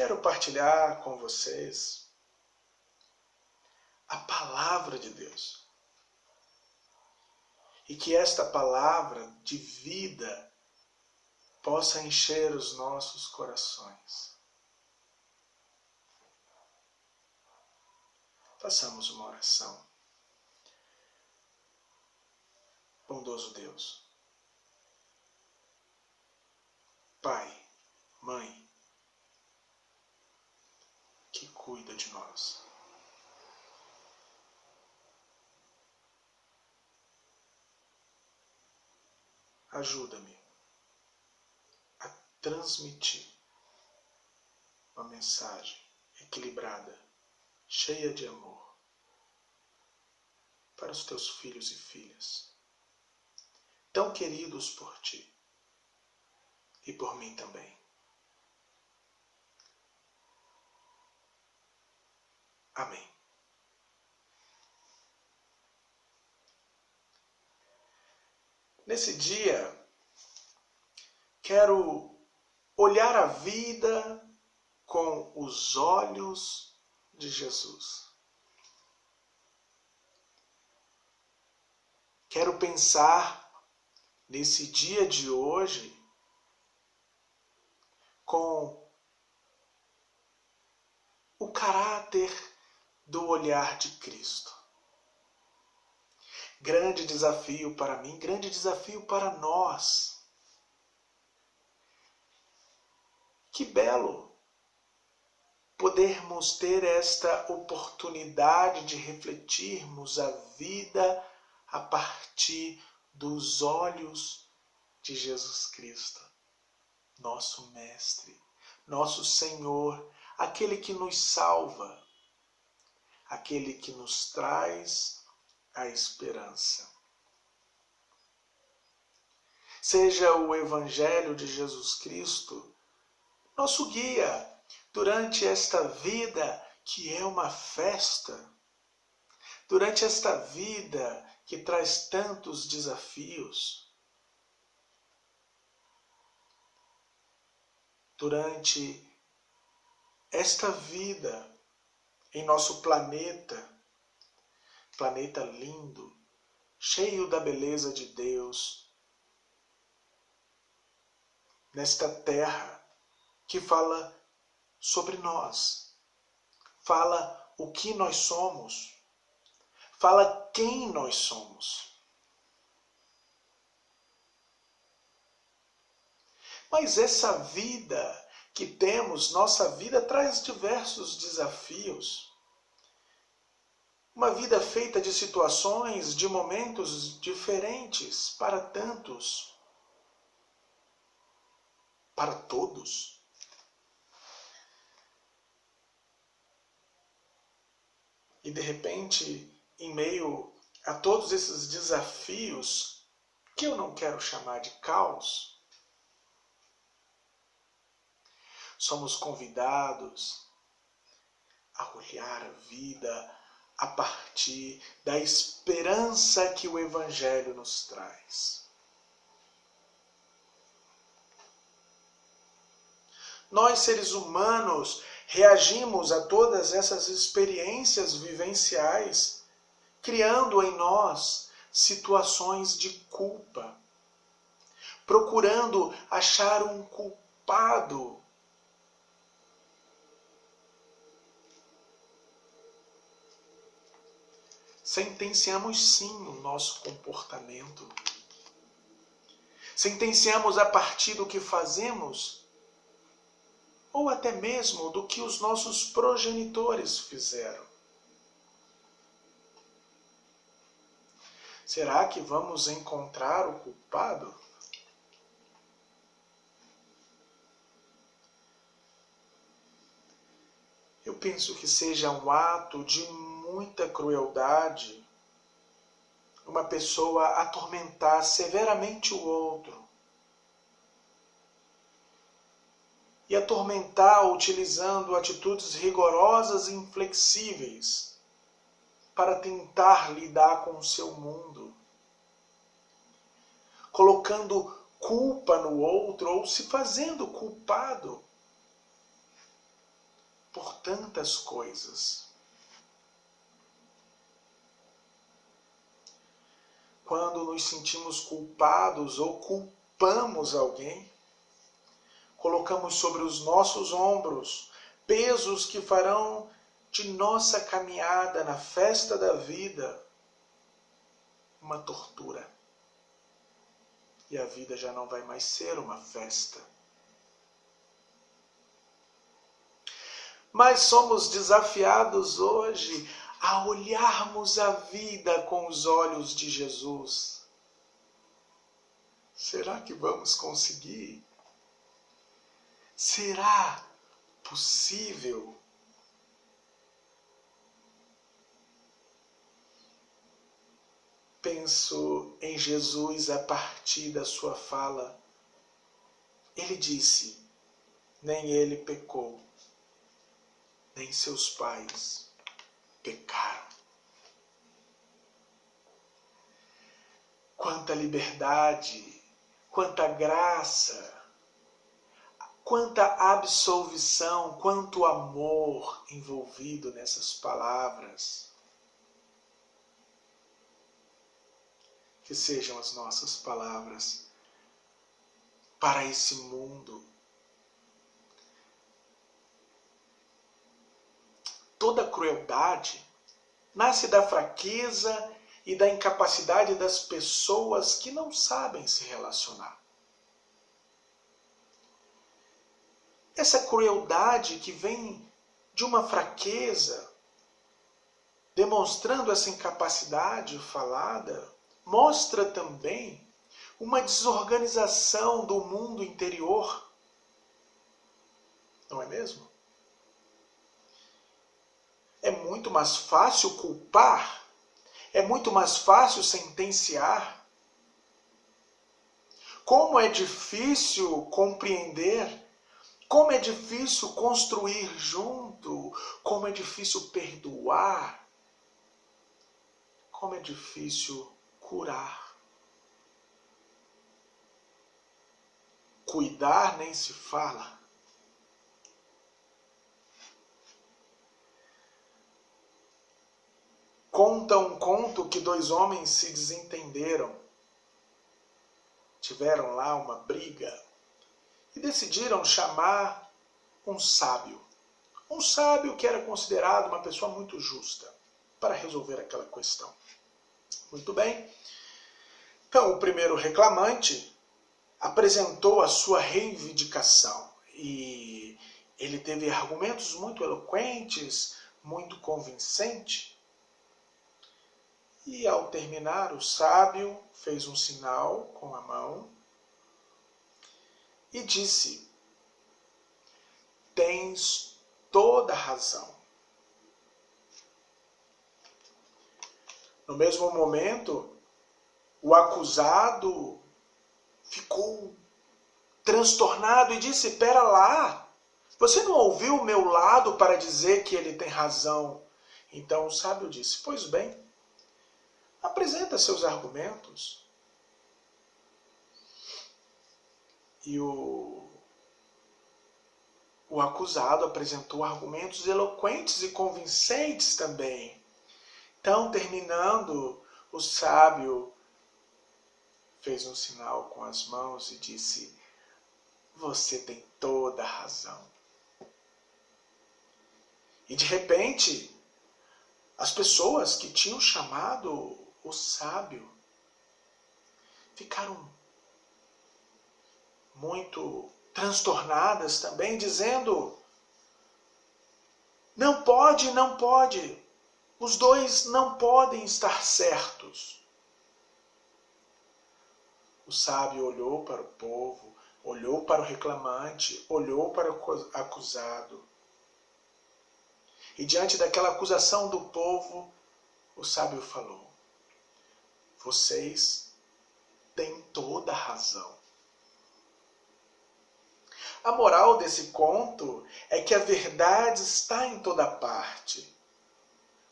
quero partilhar com vocês a palavra de Deus. E que esta palavra de vida possa encher os nossos corações. Façamos uma oração. Bondoso Deus, Pai, Mãe, que cuida de nós. Ajuda-me a transmitir uma mensagem equilibrada, cheia de amor para os teus filhos e filhas, tão queridos por ti e por mim também. Amém. Nesse dia, quero olhar a vida com os olhos de Jesus. Quero pensar nesse dia de hoje com o caráter do olhar de Cristo. Grande desafio para mim, grande desafio para nós. Que belo podermos ter esta oportunidade de refletirmos a vida a partir dos olhos de Jesus Cristo, nosso Mestre, nosso Senhor, aquele que nos salva, aquele que nos traz a esperança. Seja o Evangelho de Jesus Cristo nosso guia durante esta vida que é uma festa, durante esta vida que traz tantos desafios, durante esta vida em nosso planeta, planeta lindo, cheio da beleza de Deus, nesta terra que fala sobre nós, fala o que nós somos, fala quem nós somos. Mas essa vida que temos, nossa vida traz diversos desafios. Uma vida feita de situações, de momentos diferentes para tantos, para todos. E de repente, em meio a todos esses desafios, que eu não quero chamar de caos, somos convidados a olhar a vida a partir da esperança que o Evangelho nos traz. Nós, seres humanos, reagimos a todas essas experiências vivenciais, criando em nós situações de culpa, procurando achar um culpado sentenciamos sim o nosso comportamento. Sentenciamos a partir do que fazemos, ou até mesmo do que os nossos progenitores fizeram. Será que vamos encontrar o culpado? Eu penso que seja um ato de muita crueldade uma pessoa atormentar severamente o outro. E atormentar utilizando atitudes rigorosas e inflexíveis para tentar lidar com o seu mundo. Colocando culpa no outro ou se fazendo culpado por tantas coisas. Quando nos sentimos culpados ou culpamos alguém, colocamos sobre os nossos ombros pesos que farão de nossa caminhada na festa da vida uma tortura. E a vida já não vai mais ser uma festa. Mas somos desafiados hoje a olharmos a vida com os olhos de Jesus. Será que vamos conseguir? Será possível? Penso em Jesus a partir da sua fala. Ele disse: nem ele pecou, nem seus pais pecaram. Quanta liberdade, quanta graça, quanta absolvição, quanto amor envolvido nessas palavras. Que sejam as nossas palavras para esse mundo. Toda crueldade nasce da fraqueza e da incapacidade das pessoas que não sabem se relacionar. Essa crueldade que vem de uma fraqueza, demonstrando essa incapacidade falada, mostra também uma desorganização do mundo interior. Não é mesmo? É muito mais fácil culpar, é muito mais fácil sentenciar. Como é difícil compreender como é difícil construir junto, como é difícil perdoar, como é difícil curar. Cuidar nem se fala. Conta um conto que dois homens se desentenderam. Tiveram lá uma briga e decidiram chamar um sábio. Um sábio que era considerado uma pessoa muito justa para resolver aquela questão. Muito bem. Então, o primeiro reclamante apresentou a sua reivindicação e ele teve argumentos muito eloquentes, muito convincentes. E ao terminar, o sábio fez um sinal com a mão e disse: Tens toda razão. No mesmo momento, o acusado ficou transtornado e disse: Pera lá, você não ouviu o meu lado para dizer que ele tem razão? Então o sábio disse: Pois bem, apresenta seus argumentos. E o, o acusado apresentou argumentos eloquentes e convincentes também. Então, terminando, o sábio fez um sinal com as mãos e disse: Você tem toda a razão. E de repente, as pessoas que tinham chamado o sábio ficaram muito transtornadas também, dizendo: não pode, não pode, os dois não podem estar certos. O sábio olhou para o povo, olhou para o reclamante, olhou para o acusado. E diante daquela acusação do povo, o sábio falou: Vocês têm toda a razão. A moral desse conto é que a verdade está em toda parte.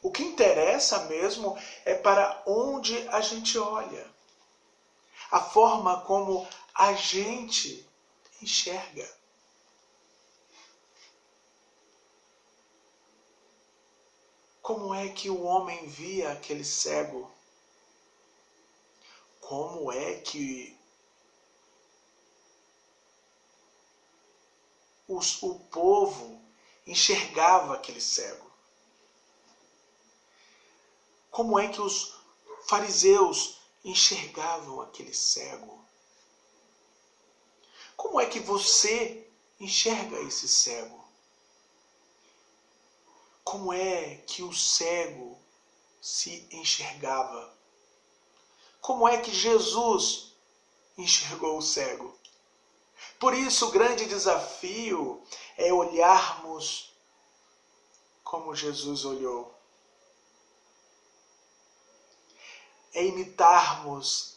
O que interessa mesmo é para onde a gente olha. A forma como a gente enxerga. Como é que o homem via aquele cego? Como é que os, o povo enxergava aquele cego? Como é que os fariseus enxergavam aquele cego? Como é que você enxerga esse cego? Como é que o cego se enxergava? Como é que Jesus enxergou o cego? Por isso, o grande desafio é olharmos como Jesus olhou. É imitarmos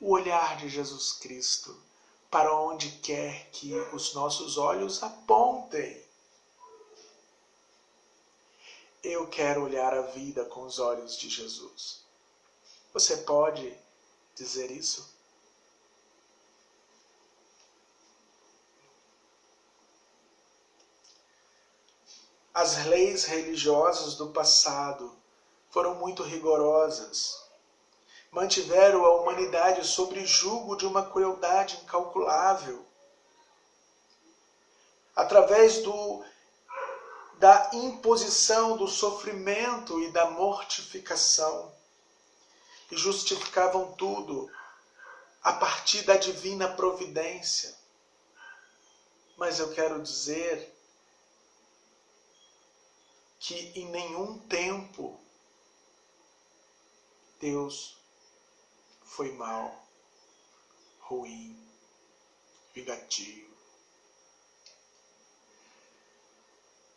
o olhar de Jesus Cristo para onde quer que os nossos olhos apontem. Eu quero olhar a vida com os olhos de Jesus. Você pode dizer isso? As leis religiosas do passado foram muito rigorosas. Mantiveram a humanidade sob julgo de uma crueldade incalculável. Através do, da imposição do sofrimento e da mortificação. E justificavam tudo a partir da divina providência. Mas eu quero dizer que em nenhum tempo Deus foi mal, ruim, vingativo.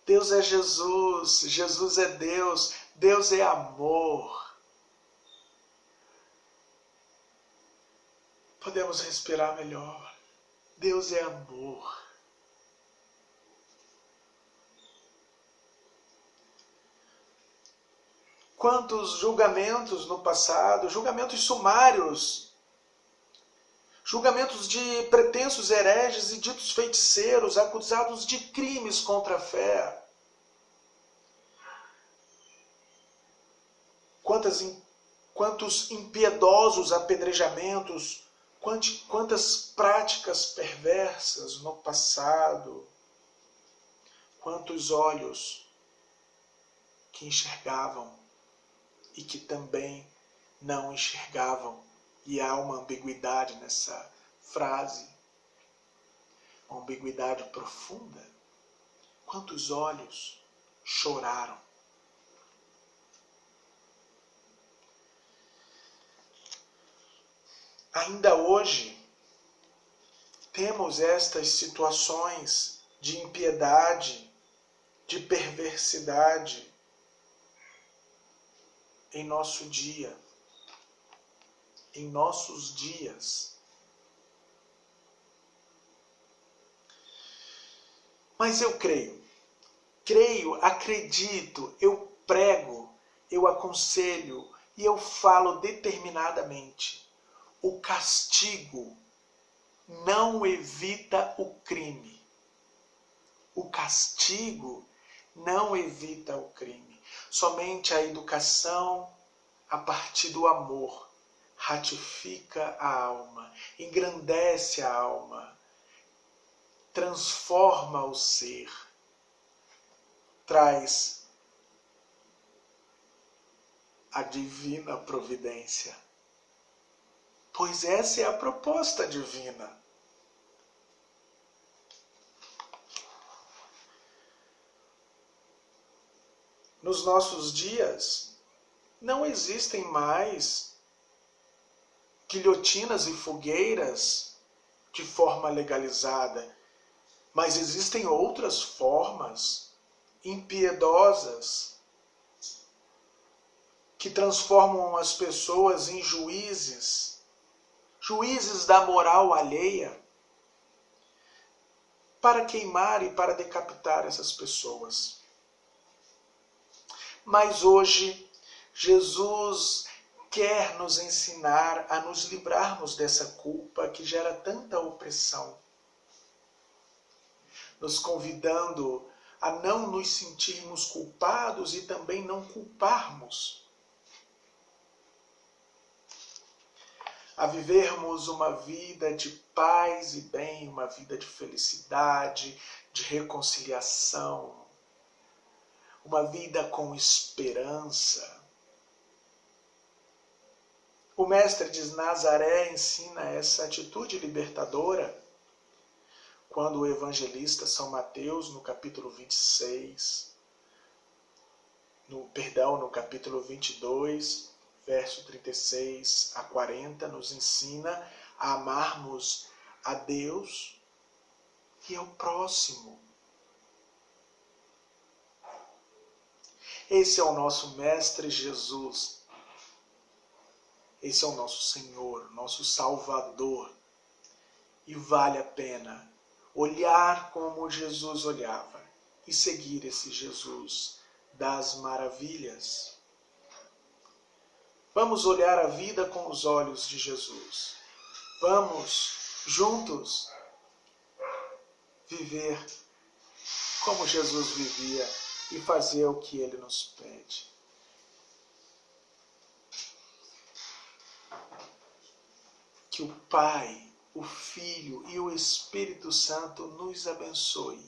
Deus é Jesus, Jesus é Deus, Deus é amor. Podemos respirar melhor. Deus é amor. quantos julgamentos no passado, julgamentos sumários, julgamentos de pretensos hereges e ditos feiticeiros acusados de crimes contra a fé. Quantas, quantos impiedosos apedrejamentos, quantas práticas perversas no passado, quantos olhos que enxergavam e que também não enxergavam. E há uma ambiguidade nessa frase, uma ambiguidade profunda. Quantos olhos choraram? Ainda hoje, temos estas situações de impiedade, de perversidade, em nosso dia, em nossos dias. Mas eu creio, creio, acredito, eu prego, eu aconselho e eu falo determinadamente. O castigo não evita o crime. O castigo não evita o crime. Somente a educação a partir do amor ratifica a alma, engrandece a alma, transforma o ser, traz a divina providência. Pois essa é a proposta divina. nos nossos dias, não existem mais guilhotinas e fogueiras de forma legalizada, mas existem outras formas impiedosas que transformam as pessoas em juízes, juízes da moral alheia, para queimar e para decapitar essas pessoas. Mas hoje, Jesus quer nos ensinar a nos livrarmos dessa culpa que gera tanta opressão, nos convidando a não nos sentirmos culpados e também não culparmos. A vivermos uma vida de paz e bem, uma vida de felicidade, de reconciliação, uma vida com esperança. O Mestre de Nazaré ensina essa atitude libertadora quando o evangelista São Mateus, no capítulo 26, no, perdão, no capítulo 22, verso 36 a 40, nos ensina a amarmos a Deus e ao próximo. Esse é o nosso Mestre Jesus. Esse é o nosso Senhor, nosso Salvador. E vale a pena olhar como Jesus olhava e seguir esse Jesus das maravilhas. Vamos olhar a vida com os olhos de Jesus. Vamos juntos viver como Jesus vivia e fazer o que ele nos pede. Que o Pai o Filho e o Espírito Santo nos abençoe,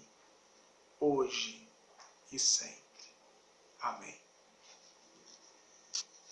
hoje e sempre. Amém.